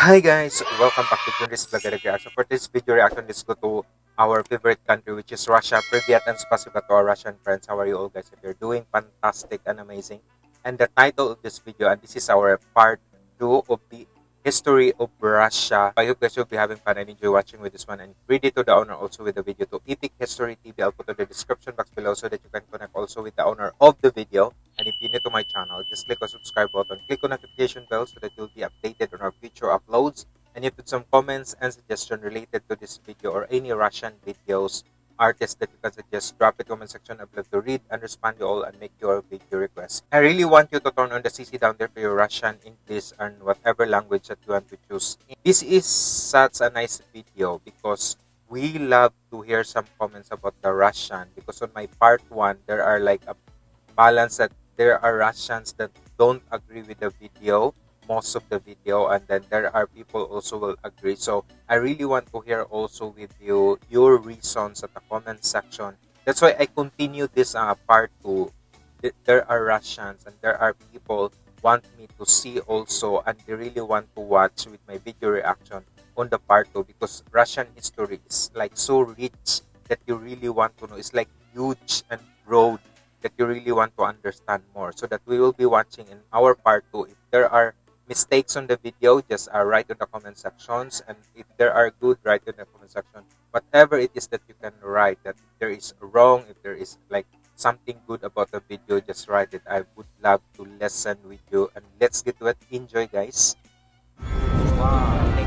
Hi guys, welcome back to Junris Vlogger Reaction. For this video reaction, let's go to our favorite country which is Russia. Privyat and spasiba to our Russian friends. How are you all guys? If you're doing fantastic and amazing. And the title of this video, and this is our part 2 of the history of Russia. I hope you guys will be having fun and enjoy watching with this one. And ready to the owner also with the video to Epic History TV. I'll put in the description box below so that you can connect also with the owner of the video. And if you're new to my channel, just click on subscribe button, click on notification bell so that you'll be updated on our future uploads. And if you have some comments and suggestion related to this video or any Russian videos, artists that you can suggest, drop it comment section. I'd love to read and respond to all and make your video requests. I really want you to turn on the CC down there for your Russian, English, and whatever language that you want to choose. This is such a nice video because we love to hear some comments about the Russian because on my part one, there are like a balance that there are Russians that don't agree with the video most of the video and then there are people also will agree. So i really want to hear also with you your reasons at the comment section. That's why i continue this uh, part two. There are russians and there are people want me to see also and they really want to watch with my video reaction on the part two because russian history is like so rich that you really want to know. It's like huge and broad that you really want to understand more. So that we will be watching in our part two if there are mistakes on the video, just uh, write in the comment sections. And if there are good, write in the comment section. Whatever it is that you can write, that if there is wrong, if there is like something good about the video, just write it. I would love to listen with you. And let's get to it. Enjoy, guys. Wow.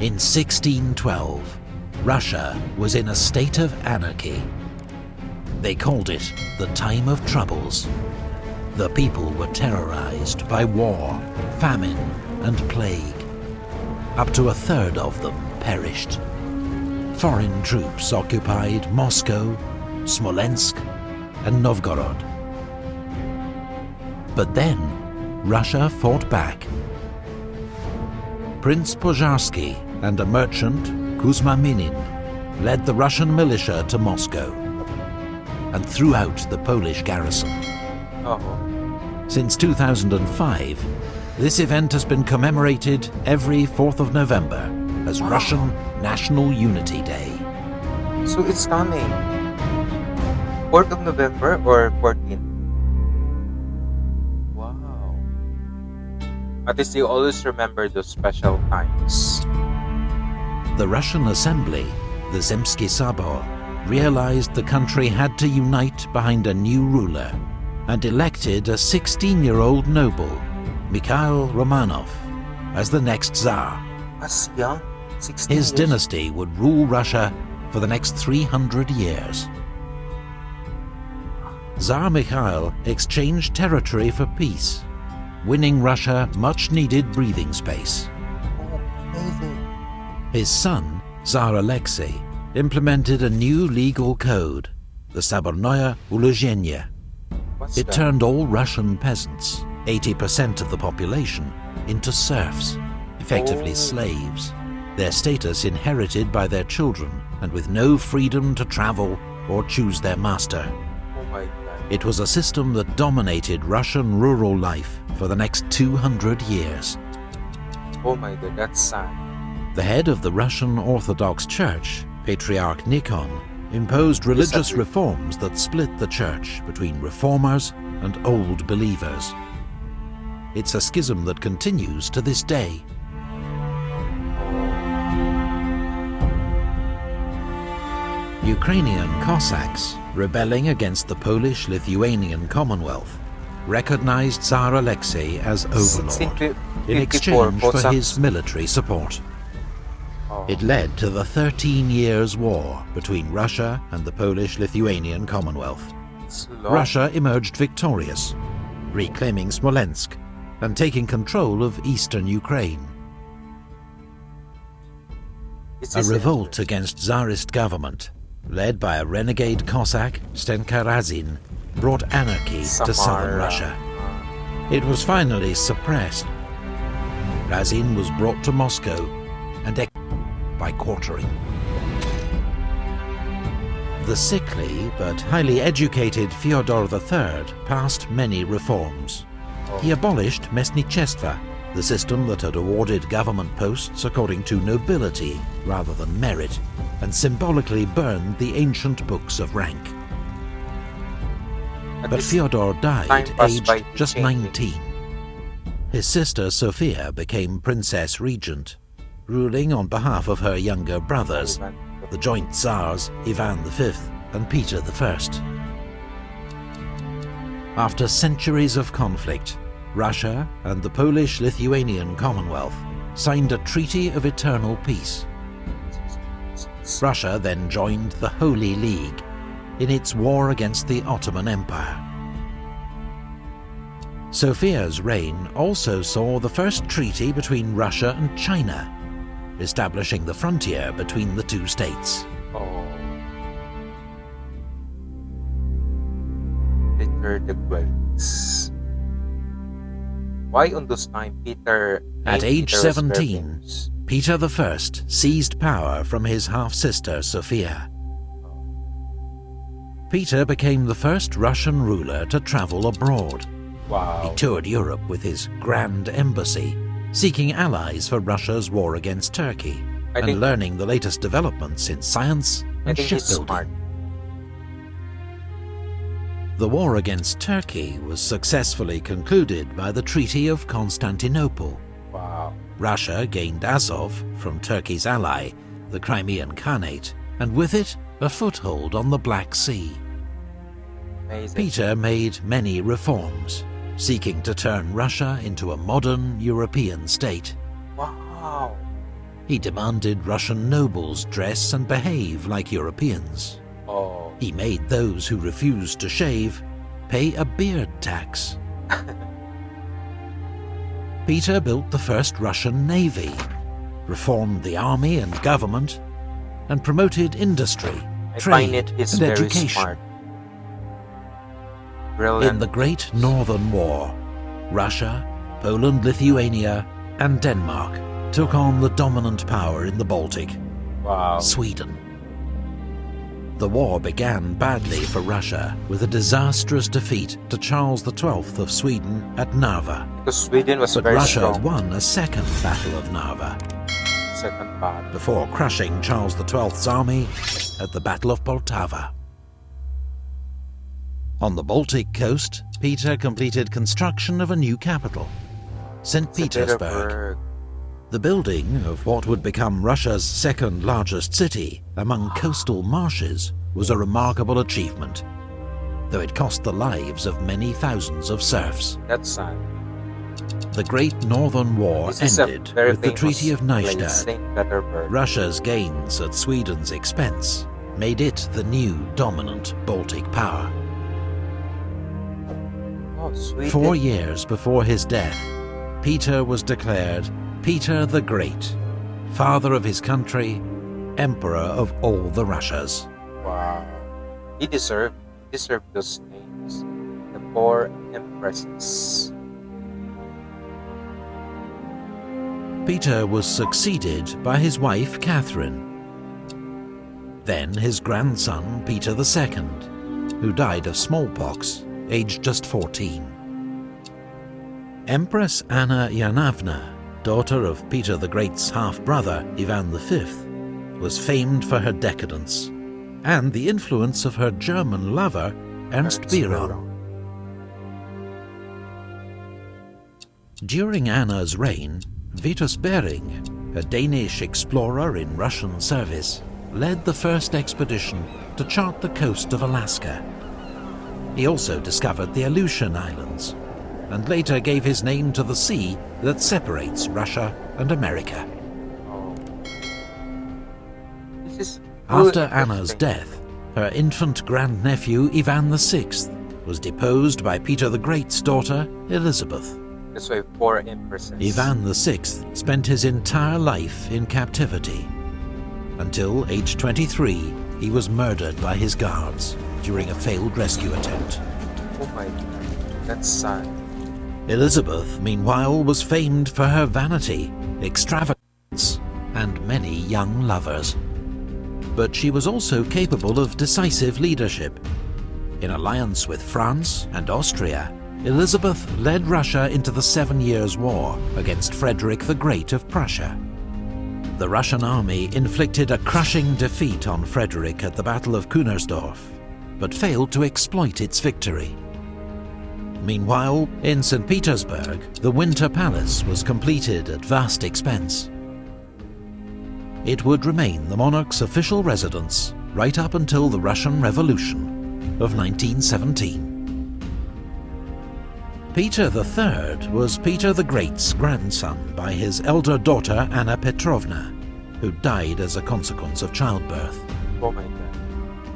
In 1612, Russia was in a state of anarchy. They called it the Time of Troubles. The people were terrorized by war, famine and plague. Up to a third of them perished. Foreign troops occupied Moscow, Smolensk and Novgorod. But then, Russia fought back. Prince Pozharsky and a merchant, Kuzma Minin, led the Russian militia to Moscow and threw out the Polish garrison. Oh. Since 2005, this event has been commemorated every 4th of November as Russian National Unity Day. So it's coming. 4th of November or 14th? Wow. At least you always remember those special times. The Russian Assembly, the Zemsky Sobor, realized the country had to unite behind a new ruler and elected a 16-year-old noble, Mikhail Romanov, as the next Tsar. As young? 16 His dynasty would rule Russia for the next 300 years. Tsar Mikhail exchanged territory for peace, winning Russia much-needed breathing space. Oh. His son, Tsar Alexei, implemented a new legal code, the Sobornoye Ulozheniye. It turned all Russian peasants, 80% of the population, into serfs, effectively Oh. slaves, their status inherited by their children and with no freedom to travel or choose their master. Oh. It was a system that dominated Russian rural life for the next 200 years. Oh my god, that's sad. The head of the Russian Orthodox Church, Patriarch Nikon, imposed religious reforms that split the church between reformers and old believers. It's a schism that continues to this day. Ukrainian Cossacks, rebelling against the Polish-Lithuanian Commonwealth, recognized Tsar Alexei as overlord in exchange for his military support. It led to the Thirteen Years' War between Russia and the Polish-Lithuanian Commonwealth. Russia emerged victorious, reclaiming Smolensk and taking control of eastern Ukraine. A revolt against Tsarist government, led by a renegade Cossack, Stenka Razin, brought anarchy to southern Russia. It was finally suppressed. Razin was brought to Moscow and by quartering. The sickly but highly educated Fyodor III passed many reforms. He abolished Mestnichestvo, the system that had awarded government posts according to nobility rather than merit, and symbolically burned the ancient books of rank. But Fyodor died time passed by aged just 19. His sister Sophia became Princess Regent, ruling on behalf of her younger brothers, oh, the joint Tsars Ivan V and Peter I. After centuries of conflict, Russia and the Polish-Lithuanian Commonwealth signed a treaty of eternal peace. Russia then joined the Holy League in its war against the Ottoman Empire. Sophia's reign also saw the first treaty between Russia and China, establishing the frontier between the two states. Oh. Peter the Great. Why on those time Peter At age Peter 17, Perkins? Peter I seized power from his half-sister Sophia. Peter became the first Russian ruler to travel abroad. He toured Europe with his Grand Embassy, seeking allies for Russia's war against Turkey, I and learning the latest developments in science and shipbuilding. The war against Turkey was successfully concluded by the Treaty of Constantinople. Wow. Russia gained Azov from Turkey's ally, the Crimean Khanate, and with it, a foothold on the Black Sea. Amazing. Peter made many reforms, seeking to turn Russia into a modern European state. Wow. He demanded Russian nobles dress and behave like Europeans. Oh. He made those who refused to shave pay a beard tax. Peter built the first Russian navy, reformed the army and government, and promoted industry, I trade, find it is and very education. smart. Brilliant. In the Great Northern War, Russia, Poland, Lithuania, and Denmark took on the dominant power in the Baltic, wow. Sweden. The war began badly for Russia with a disastrous defeat to Charles XII of Sweden at Narva. Because Sweden was But very Russia strong. won a second Battle of Narva Second battle. before crushing Charles XII's army at the Battle of Poltava. On the Baltic coast, Peter completed construction of a new capital, St. Petersburg. The building of what would become Russia's second largest city among coastal marshes was a remarkable achievement, though it cost the lives of many thousands of serfs. That's sad. The Great Northern War This ended with the Treaty of Neustadt. Russia's gains at Sweden's expense made it the new dominant Baltic power. Oh. Four years before his death, Peter was declared Peter the Great, father of his country, emperor of all the Russias. Wow. He deserved deserved those names. The four empresses. Peter was succeeded by his wife Catherine, then his grandson Peter II, who died of smallpox, aged just 14. Empress Anna Ivanovna, daughter of Peter the Great's half-brother Ivan V, was famed for her decadence and the influence of her German lover Ernst Biron. During Anna's reign, Vitus Bering, a Danish explorer in Russian service, led the first expedition to chart the coast of Alaska. He also discovered the Aleutian Islands, and later gave his name to the sea that separates Russia and America. This After Anna's death, her infant grandnephew Ivan VI was deposed by Peter the Great's daughter Elizabeth. That's why four empresses. Ivan VI spent his entire life in captivity. until, age 23, he was murdered by his guards during a failed rescue attempt. Oh my god, that's sad. Elizabeth, meanwhile, was famed for her vanity, extravagance, and many young lovers. But she was also capable of decisive leadership. In alliance with France and Austria, Elizabeth led Russia into the Seven Years' War against Frederick the Great of Prussia. The Russian army inflicted a crushing defeat on Frederick at the Battle of Kunersdorf, but failed to exploit its victory. Meanwhile, in St. Petersburg, the Winter Palace was completed at vast expense. It would remain the monarch's official residence right up until the Russian Revolution of 1917. Peter III was Peter the Great's grandson by his elder daughter Anna Petrovna, who died as a consequence of childbirth. Oh.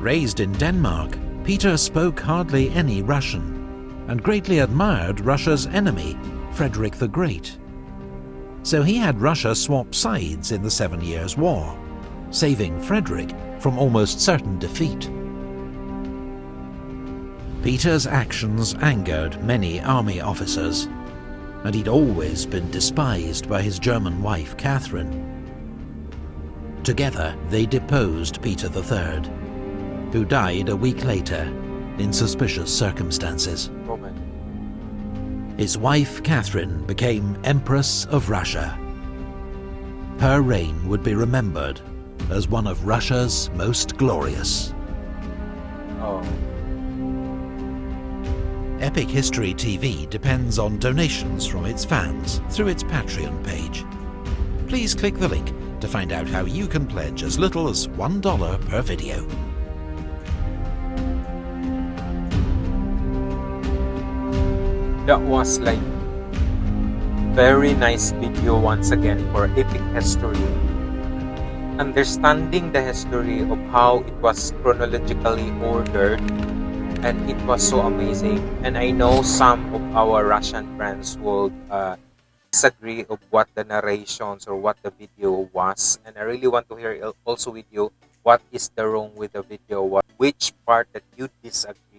Raised in Denmark, Peter spoke hardly any Russian, and greatly admired Russia's enemy, Frederick the Great. So he had Russia swap sides in the Seven Years' War, saving Frederick from almost certain defeat. Peter's actions angered many army officers, and he'd always been despised by his German wife Catherine. Together they deposed Peter III, who died a week later in suspicious circumstances. His wife Catherine became Empress of Russia. Her reign would be remembered as one of Russia's most glorious. Oh. Epic History TV depends on donations from its fans through its Patreon page. Please click the link to find out how you can pledge as little as $1 per video. That was like very nice video once again for epic history. Understanding the history of how it was chronologically ordered and it was so amazing. And I know some of our Russian friends would uh, disagree of what the narrations or what the video was. And I really want to hear also with you what is the wrong with the video, what which part that you disagree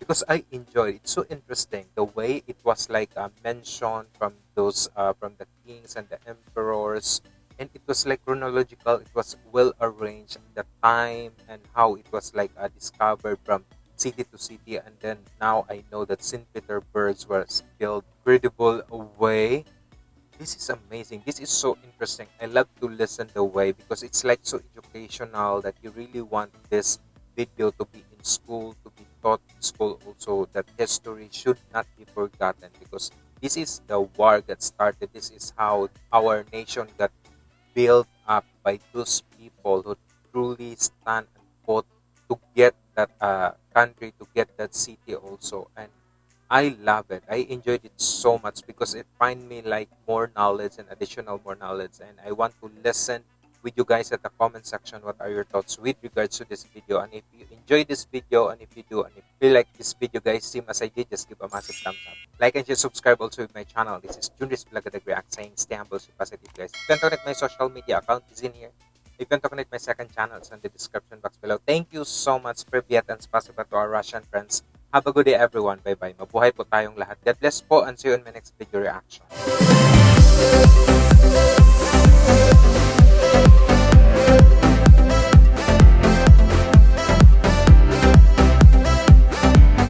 because I enjoyed it. So interesting the way it was like uh, mentioned from those uh, from the kings and the emperors, and it was like chronological. It was well arranged, the time and how it was like uh, discovered from city to city, and then now I know that Saint Petersburg was built credible way. This is amazing. This is so interesting. I love to listen the way because it's like so educational that you really want this video to be in school to be taught school also that history should not be forgotten because this is the war that started. This is how our nation got built up by those people who truly stand and fought to get that uh, country to get that city also. And i love it. I enjoyed it so much because it find me like more knowledge and additional more knowledge. And i want to listen with you guys at the comment section what are your thoughts with regards to this video? And if you enjoy this video and if you do and if you like this video guys same as I did just give a massive thumbs up. Like and share subscribe also with my channel. This is Junris Blagadag React saying stay humble stay positive guys. You can connect my social media account is in here. You can connect my second channel it's in the description box below. Thank you so much Privyat and spasiba to our Russian friends. Have a good day everyone. Bye bye mabuhay po tayong lahat. God bless po and see you in my next video reaction